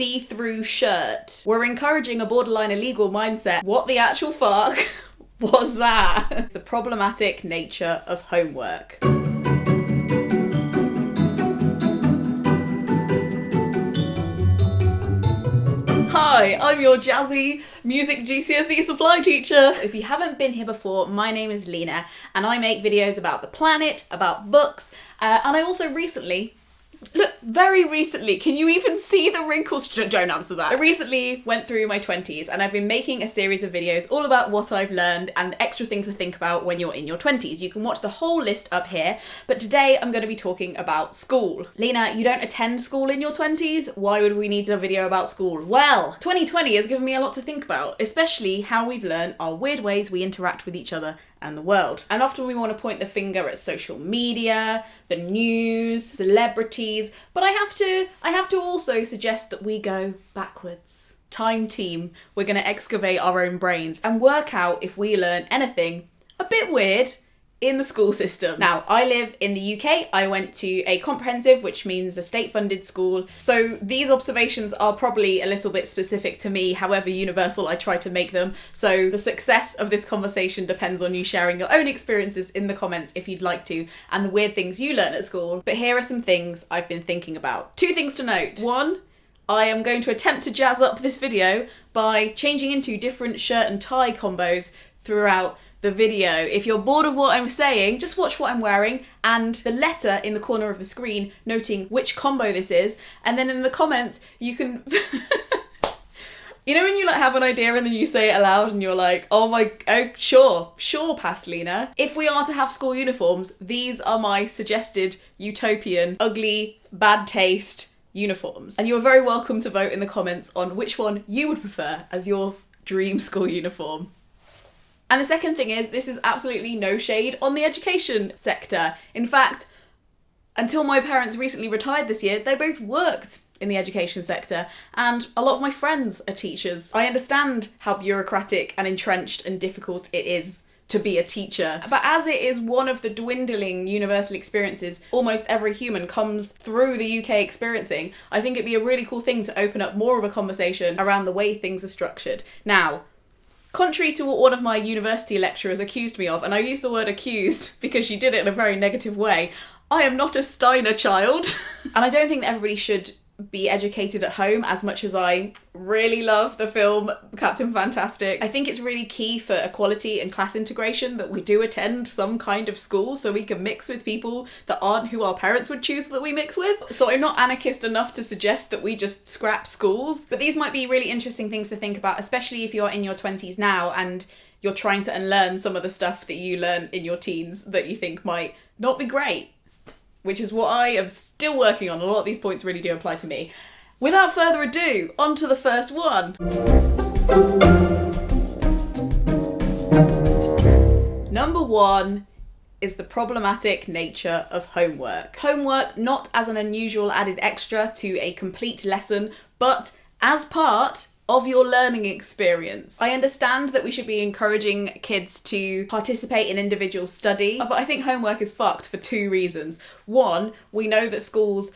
see through shirt. We're encouraging a borderline illegal mindset. What the actual fuck was that? the problematic nature of homework. Hi, I'm your jazzy music GCSE supply teacher. If you haven't been here before, my name is Lena and I make videos about the planet, about books, uh, and I also recently very recently, can you even see the wrinkles? Don't answer that. I recently went through my 20s and I've been making a series of videos all about what I've learned and extra things to think about when you're in your 20s. You can watch the whole list up here, but today I'm going to be talking about school. Lena, you don't attend school in your 20s? Why would we need a video about school? Well, 2020 has given me a lot to think about, especially how we've learned our weird ways we interact with each other and the world. And often we want to point the finger at social media, the news, celebrities, but I have to I have to also suggest that we go backwards. Time team, we're going to excavate our own brains and work out if we learn anything a bit weird in the school system. Now, I live in the UK. I went to a comprehensive, which means a state funded school. So these observations are probably a little bit specific to me, however universal I try to make them. So the success of this conversation depends on you sharing your own experiences in the comments if you'd like to, and the weird things you learn at school. But here are some things I've been thinking about. Two things to note. One, I am going to attempt to jazz up this video by changing into different shirt and tie combos throughout the video. If you're bored of what I'm saying, just watch what I'm wearing and the letter in the corner of the screen noting which combo this is, and then in the comments you can You know when you like have an idea and then you say it aloud and you're like, oh my, oh sure, sure, Pastelina. If we are to have school uniforms, these are my suggested utopian, ugly, bad taste uniforms. And you're very welcome to vote in the comments on which one you would prefer as your dream school uniform. And the second thing is, this is absolutely no shade on the education sector. In fact, until my parents recently retired this year, they both worked in the education sector, and a lot of my friends are teachers. I understand how bureaucratic and entrenched and difficult it is to be a teacher. But as it is one of the dwindling universal experiences almost every human comes through the UK experiencing, I think it'd be a really cool thing to open up more of a conversation around the way things are structured. Now, Contrary to what one of my university lecturers accused me of, and I use the word accused because she did it in a very negative way, I am not a Steiner child. and I don't think that everybody should be educated at home as much as I really love the film Captain Fantastic. I think it's really key for equality and class integration that we do attend some kind of school so we can mix with people that aren't who our parents would choose that we mix with. So I'm not anarchist enough to suggest that we just scrap schools, but these might be really interesting things to think about, especially if you're in your 20s now and you're trying to unlearn some of the stuff that you learn in your teens that you think might not be great which is what I am still working on. A lot of these points really do apply to me. Without further ado, on to the first one. Number one is the problematic nature of homework. Homework not as an unusual added extra to a complete lesson, but as part of your learning experience. I understand that we should be encouraging kids to participate in individual study, but I think homework is fucked for two reasons. One, we know that schools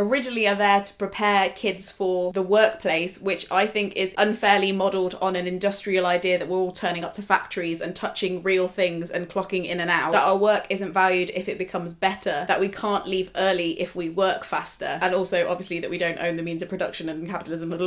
originally are there to prepare kids for the workplace, which I think is unfairly modelled on an industrial idea that we're all turning up to factories and touching real things and clocking in and out. That our work isn't valued if it becomes better, that we can't leave early if we work faster, and also obviously that we don't own the means of production and capitalism.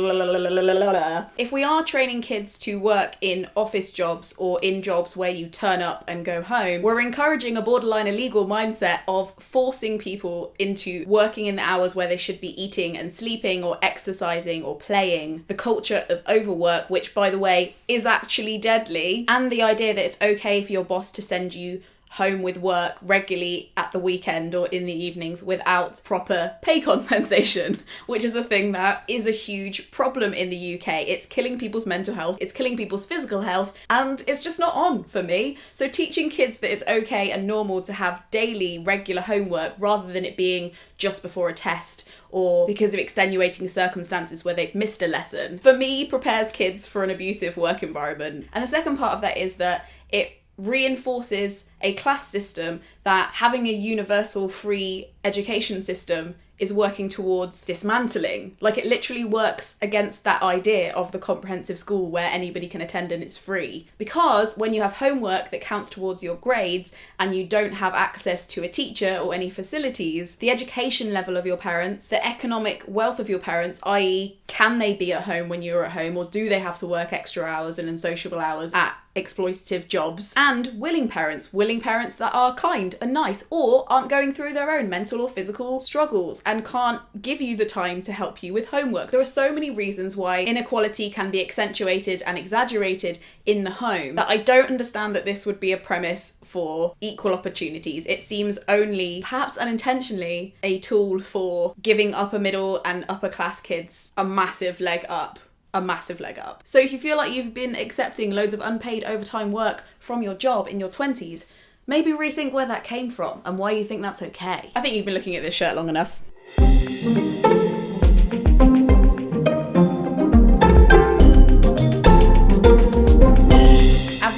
If we are training kids to work in office jobs or in jobs where you turn up and go home, we're encouraging a borderline illegal mindset of forcing people into working in the hours where where they should be eating and sleeping or exercising or playing, the culture of overwork, which by the way is actually deadly, and the idea that it's okay for your boss to send you home with work regularly at the weekend or in the evenings without proper pay compensation, which is a thing that is a huge problem in the UK. It's killing people's mental health, it's killing people's physical health, and it's just not on for me. So, teaching kids that it's okay and normal to have daily, regular homework rather than it being just before a test or because of extenuating circumstances where they've missed a lesson, for me, prepares kids for an abusive work environment. And the second part of that is that it reinforces a class system that having a universal free education system is working towards dismantling. Like it literally works against that idea of the comprehensive school where anybody can attend and it's free. Because when you have homework that counts towards your grades and you don't have access to a teacher or any facilities, the education level of your parents, the economic wealth of your parents, i.e., can they be at home when you're at home or do they have to work extra hours and unsociable hours at exploitative jobs and willing parents, willing parents that are kind and nice or aren't going through their own mental or physical struggles and can't give you the time to help you with homework. There are so many reasons why inequality can be accentuated and exaggerated in the home that I don't understand that this would be a premise for equal opportunities. It seems only, perhaps unintentionally, a tool for giving upper middle and upper class kids a massive leg up a massive leg up. So if you feel like you've been accepting loads of unpaid overtime work from your job in your 20s, maybe rethink where that came from and why you think that's okay. I think you've been looking at this shirt long enough.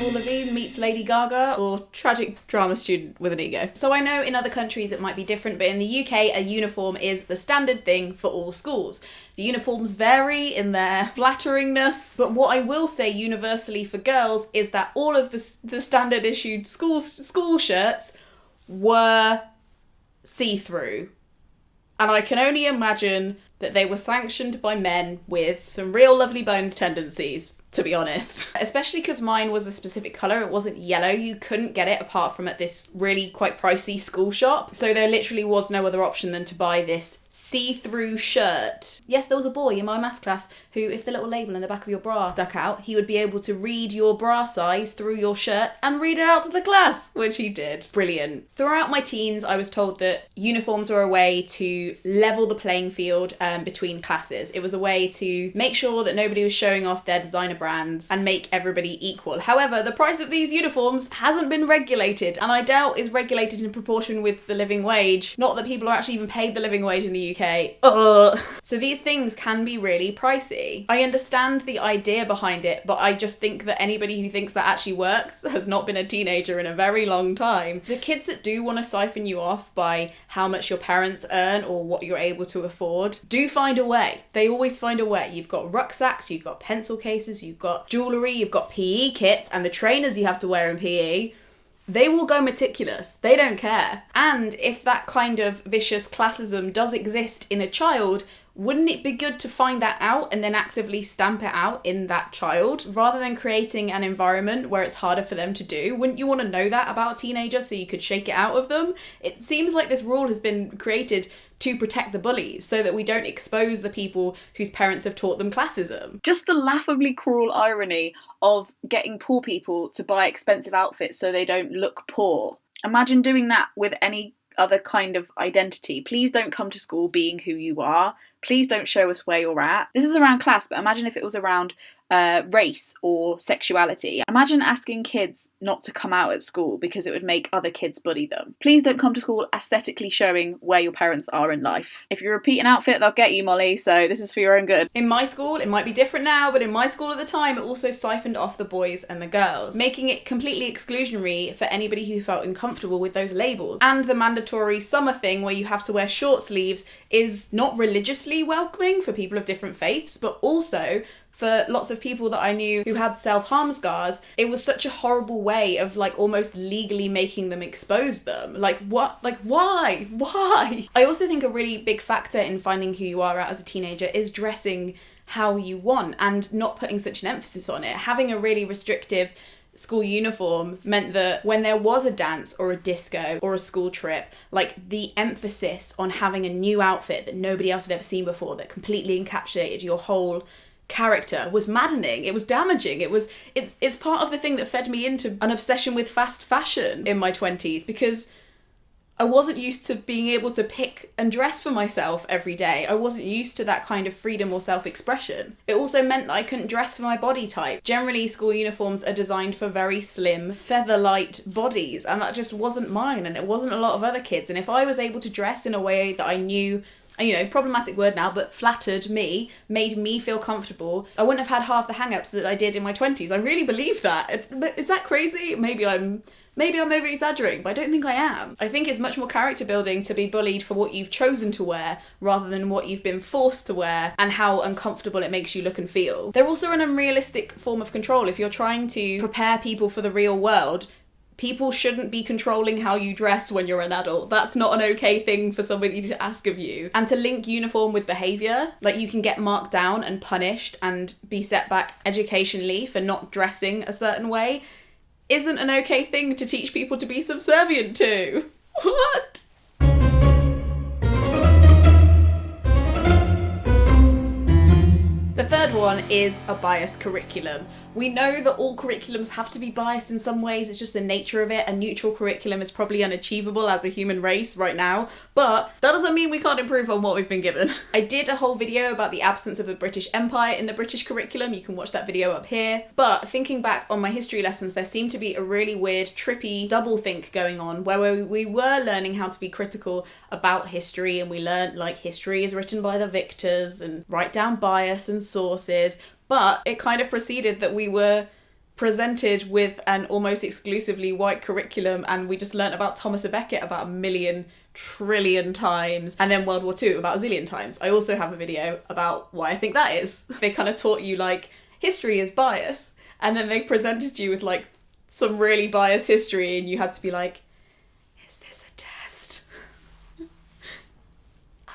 Avril meets Lady Gaga or tragic drama student with an ego. So I know in other countries it might be different, but in the UK a uniform is the standard thing for all schools. The uniforms vary in their flatteringness, but what I will say universally for girls is that all of the, the standard issued school school shirts were see-through. And I can only imagine that they were sanctioned by men with some real lovely bones tendencies to be honest. Especially because mine was a specific colour, it wasn't yellow. You couldn't get it apart from at this really quite pricey school shop. So there literally was no other option than to buy this see through shirt. Yes, there was a boy in my maths class who, if the little label in the back of your bra stuck out, he would be able to read your bra size through your shirt and read it out to the class, which he did. Brilliant. Throughout my teens, I was told that uniforms were a way to level the playing field um, between classes. It was a way to make sure that nobody was showing off their designer brands and make everybody equal. However, the price of these uniforms hasn't been regulated and I doubt is regulated in proportion with the living wage. Not that people are actually even paid the living wage in the UK. Ugh. So these things can be really pricey. I understand the idea behind it, but I just think that anybody who thinks that actually works has not been a teenager in a very long time. The kids that do want to siphon you off by how much your parents earn or what you're able to afford do find a way. They always find a way. You've got rucksacks, you've got pencil cases, you've got jewellery, you've got PE kits, and the trainers you have to wear in PE they will go meticulous. They don't care. And if that kind of vicious classism does exist in a child, wouldn't it be good to find that out and then actively stamp it out in that child rather than creating an environment where it's harder for them to do? Wouldn't you want to know that about a teenager so you could shake it out of them? It seems like this rule has been created to protect the bullies so that we don't expose the people whose parents have taught them classism. Just the laughably cruel irony of getting poor people to buy expensive outfits so they don't look poor. Imagine doing that with any other kind of identity. Please don't come to school being who you are. Please don't show us where you're at. This is around class, but imagine if it was around uh, race or sexuality. Imagine asking kids not to come out at school because it would make other kids bully them. Please don't come to school aesthetically showing where your parents are in life. If you repeat an outfit, they'll get you, Molly, so this is for your own good. In my school, it might be different now, but in my school at the time, it also siphoned off the boys and the girls, making it completely exclusionary for anybody who felt uncomfortable with those labels. And the mandatory summer thing where you have to wear short sleeves is not religiously welcoming for people of different faiths, but also for lots of people that I knew who had self harm scars, it was such a horrible way of like almost legally making them expose them. Like, what? Like, why? Why? I also think a really big factor in finding who you are out as a teenager is dressing how you want and not putting such an emphasis on it. Having a really restrictive school uniform meant that when there was a dance or a disco or a school trip, like the emphasis on having a new outfit that nobody else had ever seen before that completely encapsulated your whole character was maddening. It was damaging. It was it's it's part of the thing that fed me into an obsession with fast fashion in my 20s because I wasn't used to being able to pick and dress for myself every day. I wasn't used to that kind of freedom or self expression. It also meant that I couldn't dress for my body type. Generally, school uniforms are designed for very slim, feather light bodies, and that just wasn't mine, and it wasn't a lot of other kids. And if I was able to dress in a way that I knew you know, problematic word now, but flattered me, made me feel comfortable. I wouldn't have had half the hang ups that I did in my 20s. I really believe that. Is that crazy? Maybe I'm Maybe I'm over exaggerating, but I don't think I am. I think it's much more character building to be bullied for what you've chosen to wear rather than what you've been forced to wear and how uncomfortable it makes you look and feel. They're also an unrealistic form of control. If you're trying to prepare people for the real world, people shouldn't be controlling how you dress when you're an adult. That's not an okay thing for somebody to ask of you. And to link uniform with behaviour, like you can get marked down and punished and be set back educationally for not dressing a certain way, isn't an okay thing to teach people to be subservient to. What? The third one is a biased curriculum. We know that all curriculums have to be biased in some ways, it's just the nature of it. A neutral curriculum is probably unachievable as a human race right now, but that doesn't mean we can't improve on what we've been given. I did a whole video about the absence of the British Empire in the British curriculum, you can watch that video up here. But thinking back on my history lessons, there seemed to be a really weird, trippy double think going on where we were learning how to be critical about history and we learned like history is written by the victors and write down bias and sources, but it kind of preceded that we were presented with an almost exclusively white curriculum and we just learnt about Thomas a Becket about a million trillion times and then World War II about a zillion times. I also have a video about why I think that is. They kind of taught you like history is bias and then they presented you with like some really biased history and you had to be like is this a test? Am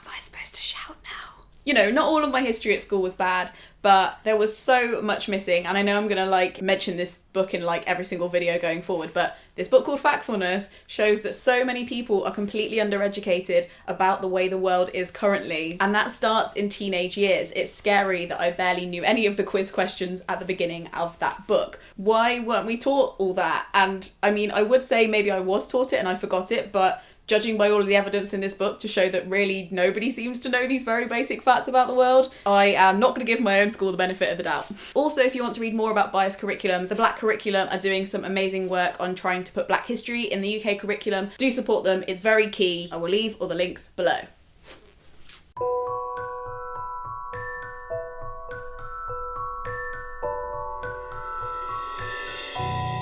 I supposed to shout now? You know, not all of my history at school was bad, but there was so much missing and i know i'm gonna like mention this book in like every single video going forward but this book called factfulness shows that so many people are completely undereducated about the way the world is currently and that starts in teenage years. It's scary that i barely knew any of the quiz questions at the beginning of that book. Why weren't we taught all that? And i mean i would say maybe i was taught it and i forgot it but judging by all of the evidence in this book to show that really nobody seems to know these very basic facts about the world, I am not going to give my own school the benefit of the doubt. Also, if you want to read more about biased curriculums, the Black Curriculum are doing some amazing work on trying to put Black history in the UK curriculum. Do support them, it's very key. I will leave all the links below.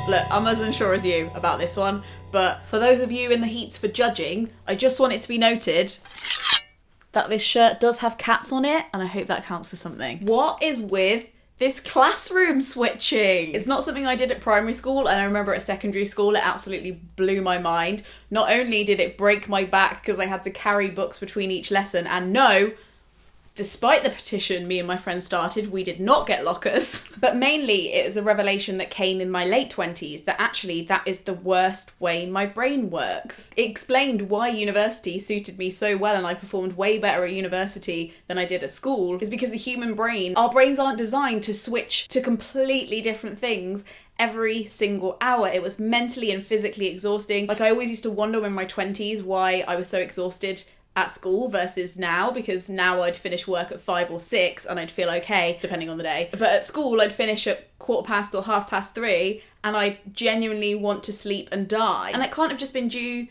Look, I'm as unsure as you about this one, but for those of you in the heats for judging, I just want it to be noted that this shirt does have cats on it, and I hope that counts for something. What is with this classroom switching. It's not something I did at primary school, and I remember at secondary school it absolutely blew my mind. Not only did it break my back because I had to carry books between each lesson, and no, despite the petition me and my friends started, we did not get lockers. but mainly it was a revelation that came in my late 20s that actually that is the worst way my brain works. It explained why university suited me so well and I performed way better at university than I did at school is because the human brain, our brains aren't designed to switch to completely different things every single hour. It was mentally and physically exhausting. Like I always used to wonder in my 20s why I was so exhausted at school versus now because now I'd finish work at five or six and I'd feel okay depending on the day. But at school I'd finish at quarter past or half past three and I genuinely want to sleep and die. And it can't have just been due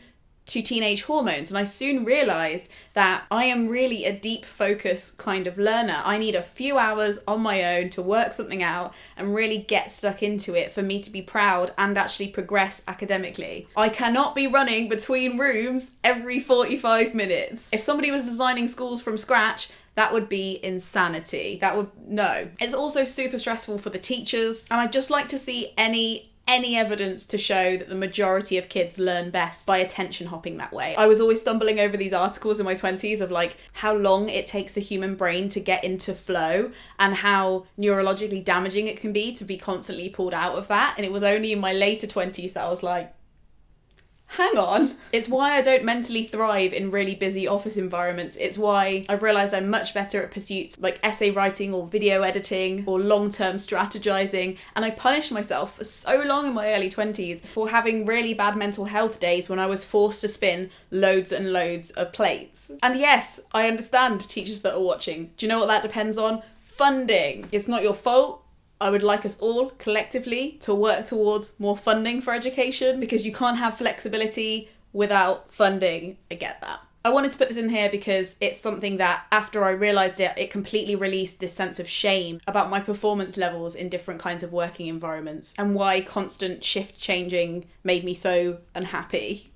to teenage hormones. And I soon realized that I am really a deep focus kind of learner. I need a few hours on my own to work something out and really get stuck into it for me to be proud and actually progress academically. I cannot be running between rooms every 45 minutes. If somebody was designing schools from scratch, that would be insanity. That would, no. It's also super stressful for the teachers, and I'd just like to see any any evidence to show that the majority of kids learn best by attention hopping that way. I was always stumbling over these articles in my 20s of like how long it takes the human brain to get into flow and how neurologically damaging it can be to be constantly pulled out of that. And it was only in my later 20s that I was like, hang on. It's why I don't mentally thrive in really busy office environments. It's why I've realised I'm much better at pursuits like essay writing or video editing or long term strategising. And I punished myself for so long in my early 20s for having really bad mental health days when I was forced to spin loads and loads of plates. And yes, I understand teachers that are watching. Do you know what that depends on? Funding. It's not your fault I would like us all collectively to work towards more funding for education because you can't have flexibility without funding. I get that. I wanted to put this in here because it's something that after I realized it, it completely released this sense of shame about my performance levels in different kinds of working environments and why constant shift changing made me so unhappy.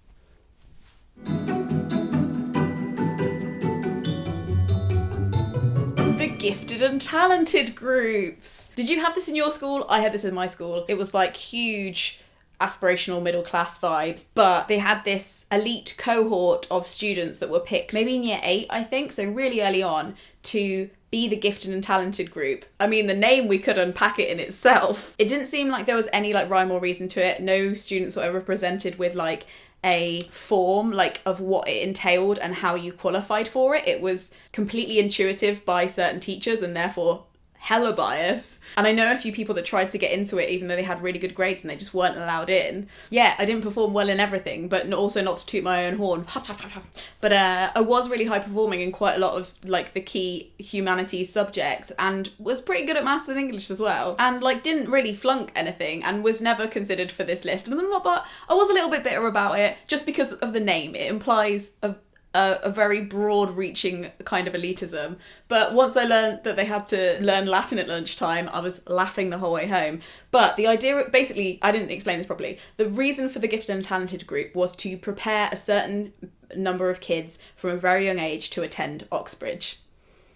The gifted and talented groups. Did you have this in your school? I had this in my school. It was like huge aspirational middle class vibes, but they had this elite cohort of students that were picked maybe in year eight, I think, so really early on to be the gifted and talented group. I mean, the name we could unpack it in itself. It didn't seem like there was any like rhyme or reason to it. No students were ever presented with like a form like of what it entailed and how you qualified for it. It was completely intuitive by certain teachers and therefore hella bias. And I know a few people that tried to get into it even though they had really good grades and they just weren't allowed in. Yeah, I didn't perform well in everything, but also not to toot my own horn. But uh, I was really high performing in quite a lot of like the key humanities subjects and was pretty good at maths and English as well. And like didn't really flunk anything and was never considered for this list. And I'm not, but I was a little bit bitter about it just because of the name. It implies a a, a, very broad reaching kind of elitism. But once I learned that they had to learn Latin at lunchtime, I was laughing the whole way home. But the idea, basically, I didn't explain this properly. The reason for the gifted and talented group was to prepare a certain number of kids from a very young age to attend Oxbridge.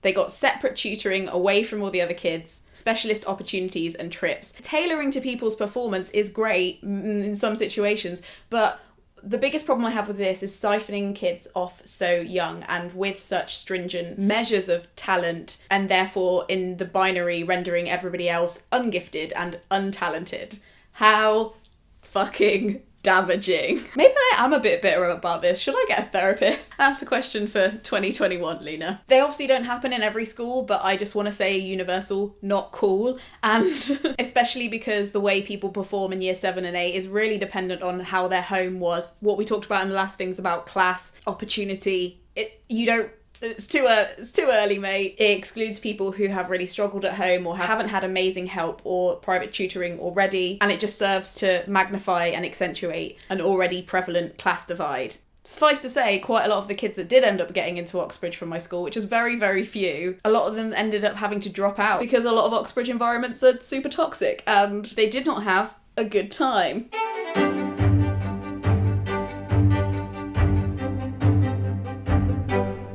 They got separate tutoring away from all the other kids, specialist opportunities, and trips. Tailoring to people's performance is great in some situations, but the biggest problem I have with this is siphoning kids off so young and with such stringent measures of talent, and therefore in the binary rendering everybody else ungifted and untalented. How fucking damaging. Maybe I am a bit bitter about this. Should I get a therapist? That's a question for 2021, Lena. They obviously don't happen in every school, but I just want to say universal, not cool. And especially because the way people perform in year seven and eight is really dependent on how their home was. What we talked about in the last things about class, opportunity. It, you don't it's too uh, it's too early, mate. It excludes people who have really struggled at home or haven't had amazing help or private tutoring already, and it just serves to magnify and accentuate an already prevalent class divide. Suffice to say, quite a lot of the kids that did end up getting into Oxbridge from my school, which is very, very few, a lot of them ended up having to drop out because a lot of Oxbridge environments are super toxic and they did not have a good time.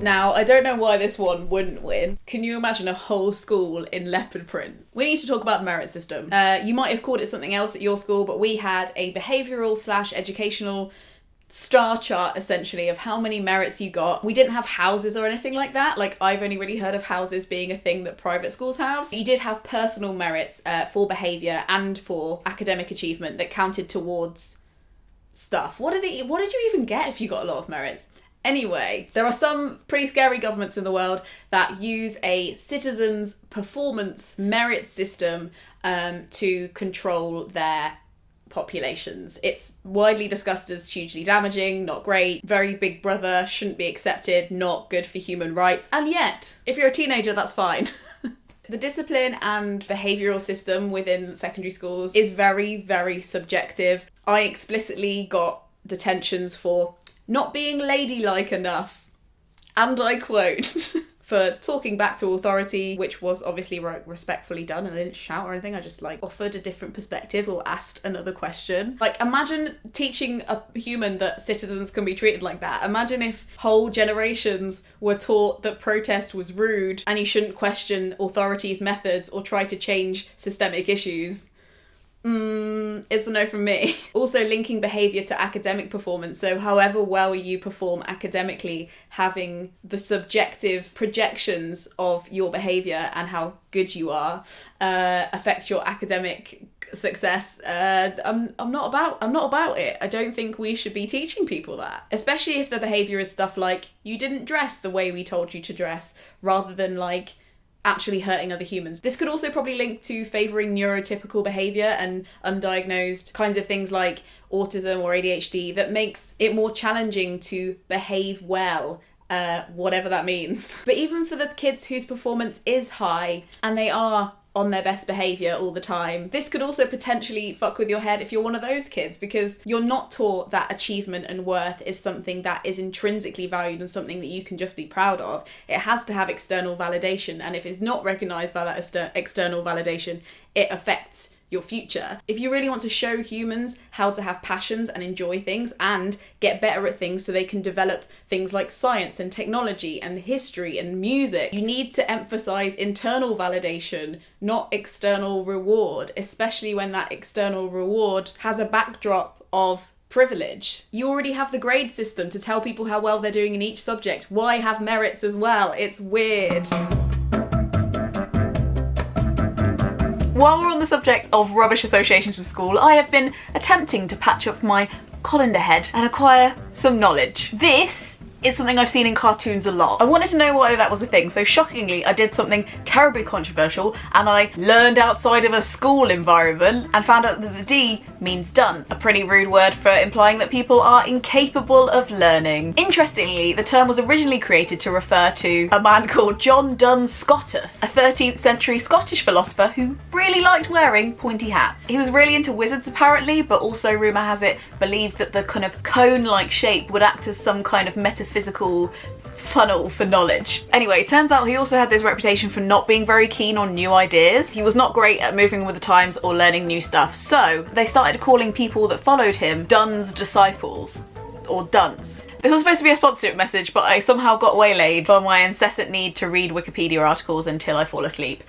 Now, I don't know why this one wouldn't win. Can you imagine a whole school in leopard print? We need to talk about the merit system. Uh, you might have called it something else at your school, but we had a behavioural slash educational star chart essentially of how many merits you got. We didn't have houses or anything like that. Like I've only really heard of houses being a thing that private schools have. You did have personal merits uh, for behaviour and for academic achievement that counted towards stuff. What did it? What did you even get if you got a lot of merits? Anyway, there are some pretty scary governments in the world that use a citizens' performance merit system um, to control their populations. It's widely discussed as hugely damaging, not great, very big brother, shouldn't be accepted, not good for human rights, and yet, if you're a teenager, that's fine. the discipline and behavioural system within secondary schools is very, very subjective. I explicitly got detentions for not being ladylike enough. And I quote, for talking back to authority, which was obviously respectfully done, and I didn't shout or anything. I just like offered a different perspective or asked another question. Like, imagine teaching a human that citizens can be treated like that. Imagine if whole generations were taught that protest was rude and you shouldn't question authorities' methods or try to change systemic issues. Mm, it's a no from me. Also, linking behaviour to academic performance. So, however well you perform academically, having the subjective projections of your behaviour and how good you are uh, affect your academic success. Uh, I'm I'm not about I'm not about it. I don't think we should be teaching people that, especially if the behaviour is stuff like you didn't dress the way we told you to dress, rather than like actually hurting other humans. This could also probably link to favouring neurotypical behaviour and undiagnosed kinds of things like autism or ADHD that makes it more challenging to behave well. Uh, whatever that means. But even for the kids whose performance is high and they are on their best behavior all the time. This could also potentially fuck with your head if you're one of those kids because you're not taught that achievement and worth is something that is intrinsically valued and something that you can just be proud of. It has to have external validation, and if it's not recognized by that exter- external validation, it affects your future. If you really want to show humans how to have passions and enjoy things and get better at things so they can develop things like science and technology and history and music, you need to emphasize internal validation, not external reward, especially when that external reward has a backdrop of privilege. You already have the grade system to tell people how well they're doing in each subject. Why have merits as well? It's weird. While we're on the subject of rubbish associations with school, I have been attempting to patch up my colander head and acquire some knowledge. This is something I've seen in cartoons a lot. I wanted to know why that was a thing, so shockingly I did something terribly controversial and I learned outside of a school environment and found out that the D means dunce, a pretty rude word for implying that people are incapable of learning. Interestingly, the term was originally created to refer to a man called John Duns Scotus, a 13th century Scottish philosopher who really liked wearing pointy hats. He was really into wizards apparently, but also rumour has it believed that the kind of cone-like shape would act as some kind of metaphor physical funnel for knowledge. Anyway, it turns out he also had this reputation for not being very keen on new ideas. He was not great at moving with the times or learning new stuff. So they started calling people that followed him Duns disciples or dunce. This was supposed to be a sponsorship message, but I somehow got waylaid by my incessant need to read Wikipedia articles until I fall asleep.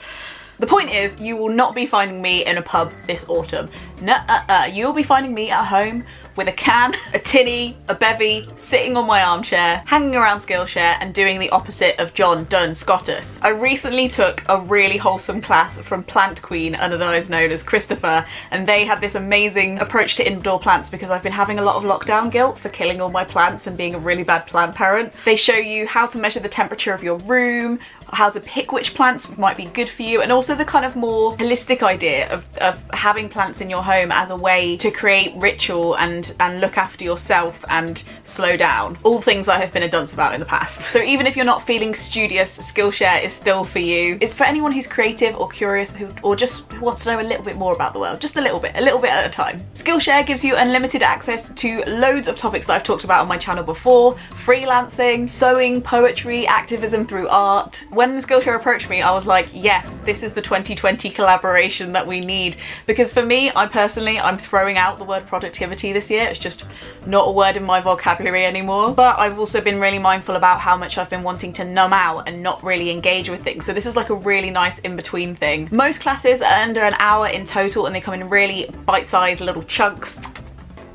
The point is, you will not be finding me in a pub this autumn. Nuh-uh-uh. You'll be finding me at home with a can, a tinny, a bevy, sitting on my armchair, hanging around Skillshare and doing the opposite of John Duns Scotus. I recently took a really wholesome class from Plant Kween, otherwise known as Christopher, and they had this amazing approach to indoor plants because I've been having a lot of lockdown guilt for killing all my plants and being a really bad plant parent. They show you how to measure the temperature of your room, how to pick which plants might be good for you and also the kind of more holistic idea of, of having plants in your home as a way to create ritual and and look after yourself and slow down. All things I have been a dunce about in the past. So even if you're not feeling studious Skillshare is still for you. It's for anyone who's creative or curious who or just wants to know a little bit more about the world just a little bit a little bit at a time. Skillshare gives you unlimited access to loads of topics that I've talked about on my channel before. Freelancing sewing poetry activism through art when Skillshare approached me, I was like, yes, this is the 2020 collaboration that we need. Because for me, I personally, I'm throwing out the word productivity this year. It's just not a word in my vocabulary anymore. But I've also been really mindful about how much I've been wanting to numb out and not really engage with things. So this is like a really nice in-between thing. Most classes are under an hour in total and they come in really bite-sized little chunks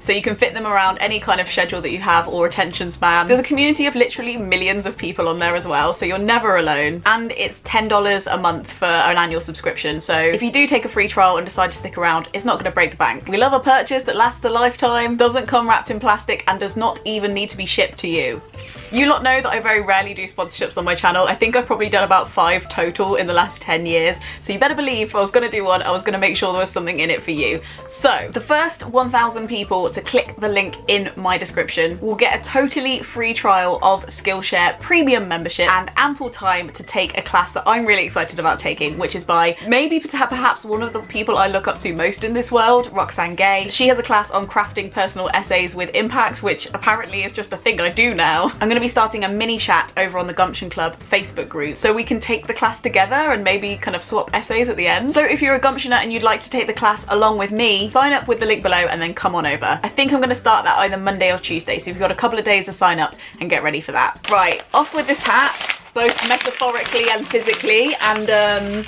so you can fit them around any kind of schedule that you have or attention span. There's a community of literally millions of people on there as well, so you're never alone. And it's $10 a month for an annual subscription, so if you do take a free trial and decide to stick around, it's not to break the bank. We love a purchase that lasts a lifetime, doesn't come wrapped in plastic, and does not even need to be shipped to you. You lot know that I very rarely do sponsorships on my channel. I think I've probably done about five total in the last 10 years, so you better believe if I was going to do one, I was going to make sure there was something in it for you. So, the first 1,000 people to click the link in my description will get a totally free trial of Skillshare premium membership and ample time to take a class that I'm really excited about taking, which is by maybe perhaps one of the people I look up to most in this world, Roxane Gay. She has a class on crafting personal essays with impact, which apparently is just a thing I do now. I'm going to be starting a mini chat over on the Gumption Club Facebook group so we can take the class together and maybe kind of swap essays at the end. So if you're a Gumptioner and you'd like to take the class along with me, sign up with the link below and then come on over. I think I'm going to start that either Monday or Tuesday, so you've got a couple of days to sign up and get ready for that. Right, off with this hat, both metaphorically and physically, and um,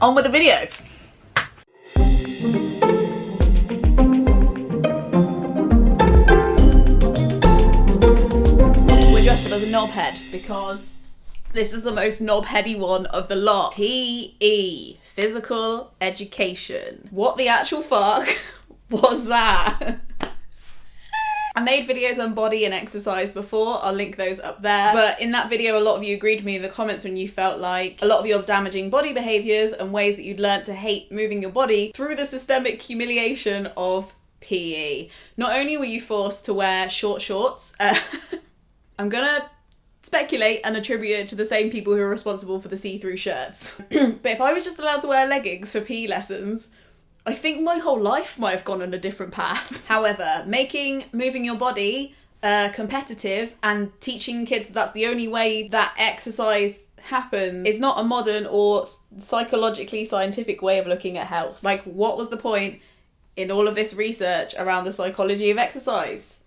on with the video. As a knobhead because this is the most knobheady one of the lot. PE, physical education. What the actual fuck was that? I made videos on body and exercise before, I'll link those up there. But in that video, a lot of you agreed with me in the comments when you felt like a lot of your damaging body behaviours and ways that you'd learned to hate moving your body through the systemic humiliation of PE. Not only were you forced to wear short shorts, uh, I'm gonna speculate and attribute it to the same people who are responsible for the see-through shirts. but if I was just allowed to wear leggings for PE lessons, I think my whole life might have gone on a different path. However, making moving your body uh, competitive and teaching kids that's the only way that exercise happens is not a modern or psychologically scientific way of looking at health. Like, what was the point in all of this research around the psychology of exercise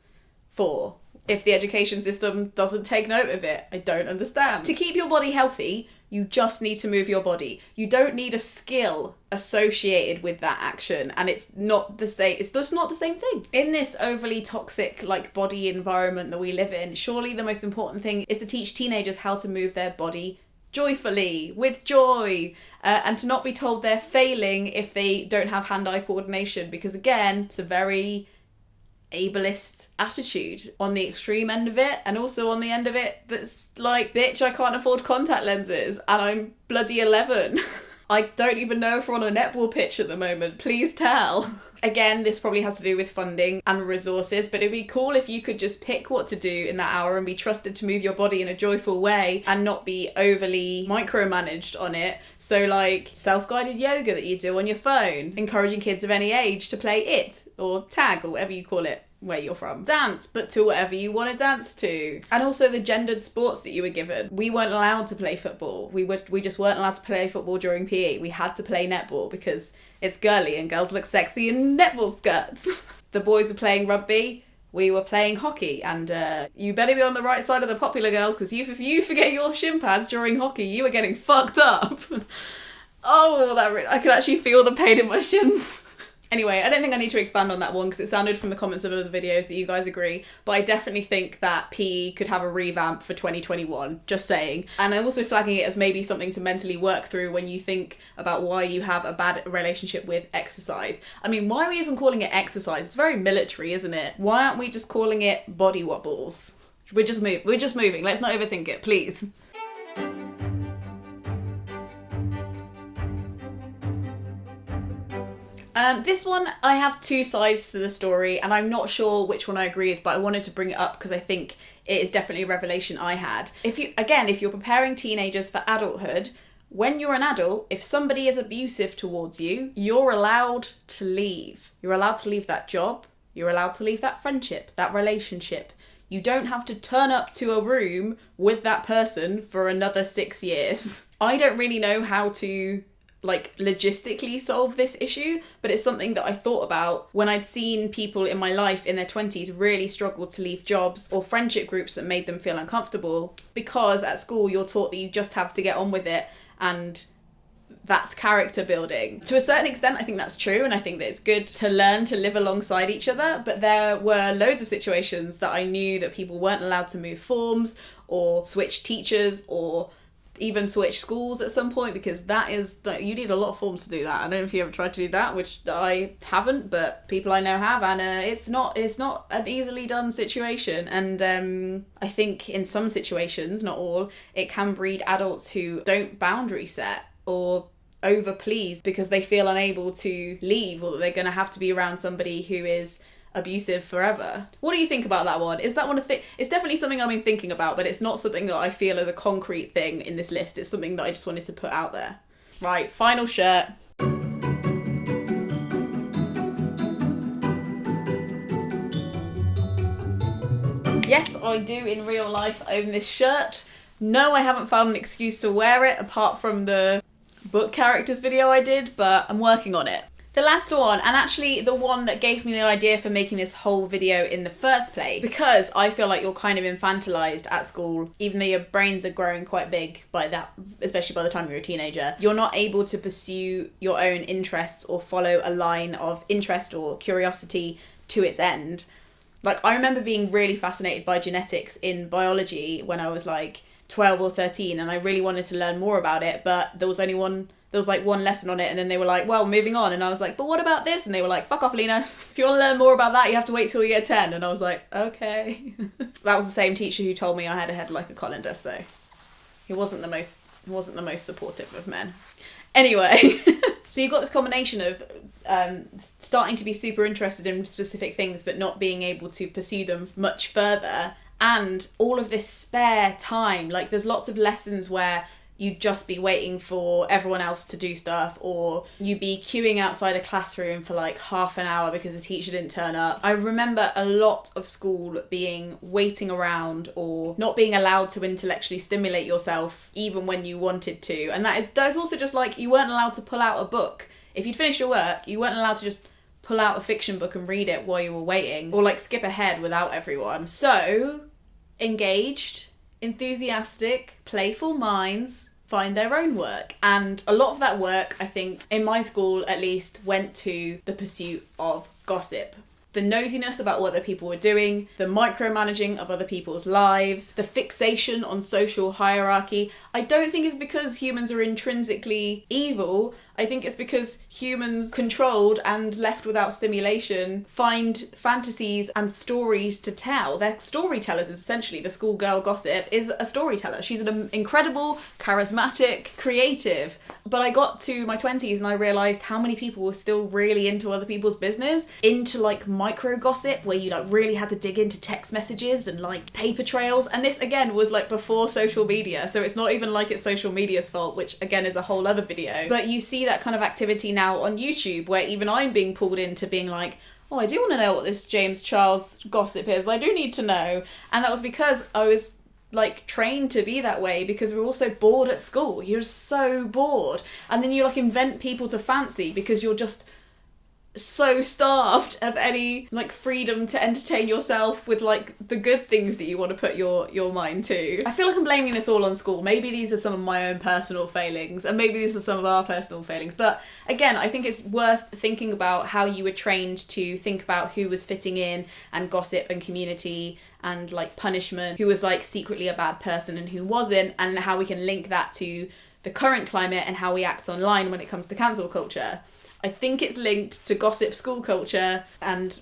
for? If the education system doesn't take note of it, I don't understand. To keep your body healthy, you just need to move your body. You don't need a skill associated with that action, and it's not the same. It's just not the same thing. In this overly toxic, like body environment that we live in, surely the most important thing is to teach teenagers how to move their body joyfully, with joy, uh, and to not be told they're failing if they don't have hand eye coordination, because again, it's a very ableist attitude on the extreme end of it and also on the end of it that's like bitch i can't afford contact lenses and i'm bloody 11 i don't even know if we're on a netball pitch at the moment. Please tell again this probably has to do with funding and resources but it'd be cool if you could just pick what to do in that hour and be trusted to move your body in a joyful way and not be overly micromanaged on it so like self-guided yoga that you do on your phone encouraging kids of any age to play it or tag or whatever you call it where you're from. Dance, but to whatever you want to dance to. And also the gendered sports that you were given. We weren't allowed to play football. We were we just weren't allowed to play football during PE. We had to play netball because it's girly and girls look sexy in netball skirts. the boys were playing rugby. We were playing hockey, and uh, you better be on the right side of the popular girls because you, if you forget your shin pads during hockey, you are getting fucked up. oh, that re- I can actually feel the pain in my shins. Anyway, I don't think I need to expand on that one because it sounded from the comments of other videos that you guys agree, but I definitely think that PE could have a revamp for 2021, just saying. And I'm also flagging it as maybe something to mentally work through when you think about why you have a bad relationship with exercise. I mean, why are we even calling it exercise? It's very military, isn't it? Why aren't we just calling it body wobbles? We're just move we're just moving. Let's not overthink it, please. Um, this one, I have two sides to the story, and I'm not sure which one I agree with, but I wanted to bring it up because I think it is definitely a revelation I had. If you, again, if you're preparing teenagers for adulthood, when you're an adult, if somebody is abusive towards you, you're allowed to leave. You're allowed to leave that job. You're allowed to leave that friendship, that relationship. You don't have to turn up to a room with that person for another six years. I don't really know how to like logistically solve this issue, but it's something that I thought about when I'd seen people in my life in their 20s really struggle to leave jobs or friendship groups that made them feel uncomfortable because at school you're taught that you just have to get on with it and that's character building. To a certain extent, I think that's true, and I think that it's good to learn to live alongside each other. But there were loads of situations that I knew that people weren't allowed to move forms or switch teachers or even switch schools at some point because that is that you need a lot of forms to do that. I don't know if you ever tried to do that, which I haven't, but people I know have, and uh, it's not it's not an easily done situation. And um, I think in some situations, not all, it can breed adults who don't boundary set or over please because they feel unable to leave or that they're going to have to be around somebody who is abusive forever. What do you think about that one? Is that one a thing? It's definitely something I've been thinking about, but it's not something that I feel is a concrete thing in this list. It's something that I just wanted to put out there. Right, final shirt. Yes, I do in real life own this shirt. No, I haven't found an excuse to wear it apart from the book characters video I did, but I'm working on it. The last one, and actually the one that gave me the idea for making this whole video in the first place, because I feel like you're kind of infantilized at school, even though your brains are growing quite big by that, especially by the time you're a teenager. You're not able to pursue your own interests or follow a line of interest or curiosity to its end. Like, I remember being really fascinated by genetics in biology when I was like 12 or 13, and I really wanted to learn more about it, but there was only one there was like one lesson on it and then they were like well moving on. And i was like but what about this? And they were like fuck off lena. If you want to learn more about that you have to wait till year 10 and i was like okay. That was the same teacher who told me i had a head like a colander so he wasn't the most he wasn't the most supportive of men. Anyway so you've got this combination of um, starting to be super interested in specific things but not being able to pursue them much further and all of this spare time. Like, there's lots of lessons where you'd just be waiting for everyone else to do stuff or you'd be queuing outside a classroom for like half an hour because the teacher didn't turn up. I remember a lot of school being waiting around or not being allowed to intellectually stimulate yourself even when you wanted to. And that is that's also just like you weren't allowed to pull out a book. If you'd finished your work, you weren't allowed to just pull out a fiction book and read it while you were waiting or like skip ahead without everyone. So, engaged enthusiastic, playful minds find their own work. And a lot of that work, I think, in my school at least, went to the pursuit of gossip the nosiness about what other people were doing, the micromanaging of other people's lives, the fixation on social hierarchy. I don't think it's because humans are intrinsically evil. I think it's because humans, controlled and left without stimulation, find fantasies and stories to tell. They're storytellers, essentially. The schoolgirl gossip is a storyteller. She's an incredible, charismatic, creative. But I got to my 20s and I realised how many people were still really into other people's business, into like micro gossip, where you like really had to dig into text messages and like paper trails. And this again was like before social media, so it's not even like it's social media's fault, which again is a whole other video. But you see that kind of activity now on YouTube where even I'm being pulled into being like, oh, I do want to know what this James Charles gossip is. I do need to know. And that was because I was like trained to be that way because we're all so bored at school. You're so bored. And then you like invent people to fancy because you're just so starved of any like freedom to entertain yourself with like the good things that you want to put your your mind to. I feel like I'm blaming this all on school. Maybe these are some of my own personal failings and maybe these are some of our personal failings. But again, I think it's worth thinking about how you were trained to think about who was fitting in and gossip and community and like punishment, who was like secretly a bad person and who wasn't and how we can link that to the current climate and how we act online when it comes to cancel culture. I think it's linked to gossip school culture, and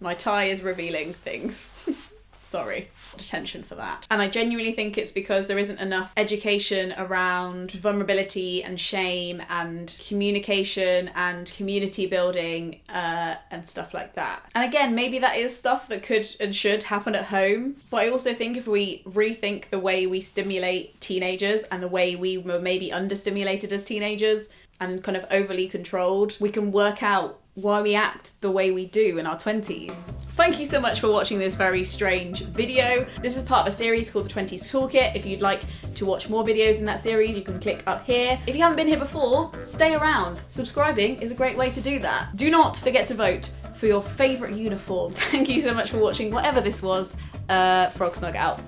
my tie is revealing things. Sorry. Attention for that. And I genuinely think it's because there isn't enough education around vulnerability and shame and communication and community building uh, and stuff like that. And again, maybe that is stuff that could and should happen at home. But I also think if we rethink the way we stimulate teenagers and the way we were maybe understimulated as teenagers, and kind of overly controlled, we can work out why we act the way we do in our 20s. Thank you so much for watching this very strange video. This is part of a series called the 20s Toolkit. If you'd like to watch more videos in that series, you can click up here. If you haven't been here before, stay around. Subscribing is a great way to do that. Do not forget to vote for your favourite uniform. Thank you so much for watching whatever this was. Uh, Frog Snug out.